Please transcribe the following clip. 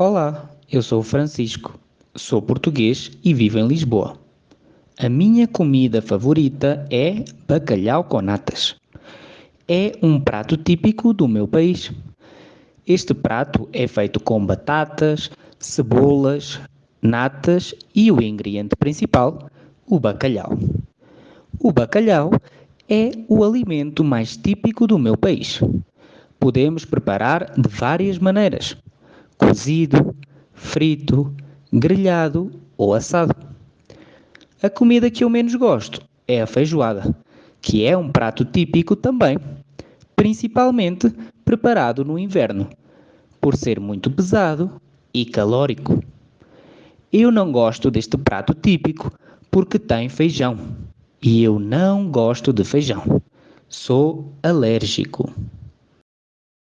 Olá, eu sou Francisco, sou português e vivo em Lisboa. A minha comida favorita é bacalhau com natas. É um prato típico do meu país. Este prato é feito com batatas, cebolas, natas e o ingrediente principal, o bacalhau. O bacalhau é o alimento mais típico do meu país. Podemos preparar de várias maneiras: cozido, frito, grelhado ou assado. A comida que eu menos gosto é a feijoada, que é um prato típico também, principalmente preparado no inverno, por ser muito pesado e calórico. Eu não gosto deste prato típico porque tem feijão e eu não gosto de feijão. Sou alérgico.